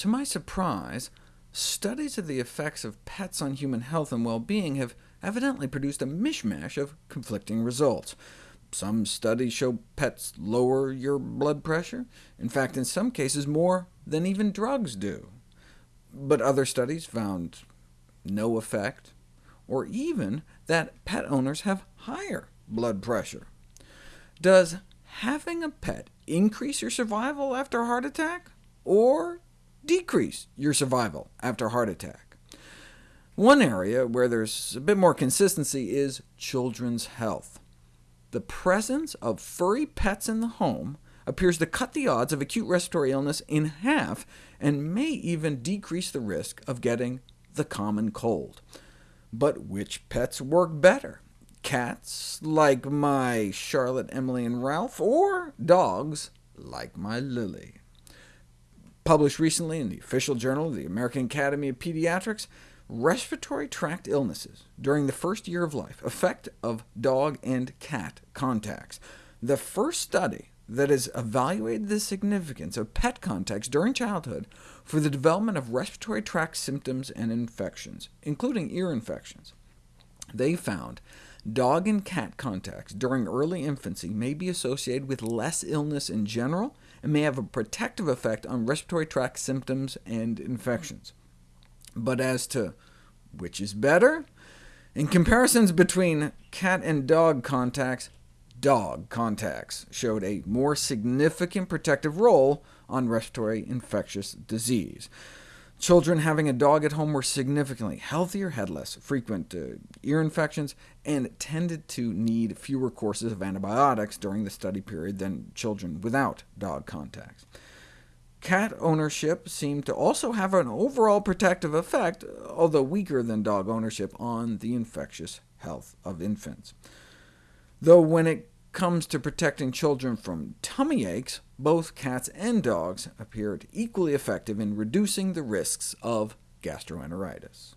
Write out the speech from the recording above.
To my surprise, studies of the effects of pets on human health and well-being have evidently produced a mishmash of conflicting results. Some studies show pets lower your blood pressure, in fact, in some cases more than even drugs do. But other studies found no effect, or even that pet owners have higher blood pressure. Does having a pet increase your survival after a heart attack, or decrease your survival after heart attack? One area where there's a bit more consistency is children's health. The presence of furry pets in the home appears to cut the odds of acute respiratory illness in half, and may even decrease the risk of getting the common cold. But which pets work better? Cats, like my Charlotte, Emily, and Ralph, or dogs, like my Lily? Published recently in the official journal of the American Academy of Pediatrics, respiratory tract illnesses during the first year of life, effect of dog and cat contacts. The first study that has evaluated the significance of pet contacts during childhood for the development of respiratory tract symptoms and infections, including ear infections. They found dog and cat contacts during early infancy may be associated with less illness in general, and may have a protective effect on respiratory tract symptoms and infections. But as to which is better, in comparisons between cat and dog contacts, dog contacts showed a more significant protective role on respiratory infectious disease. Children having a dog at home were significantly healthier, had less frequent uh, ear infections, and tended to need fewer courses of antibiotics during the study period than children without dog contacts. Cat ownership seemed to also have an overall protective effect, although weaker than dog ownership, on the infectious health of infants. Though when it comes to protecting children from tummy aches, both cats and dogs appeared equally effective in reducing the risks of gastroenteritis.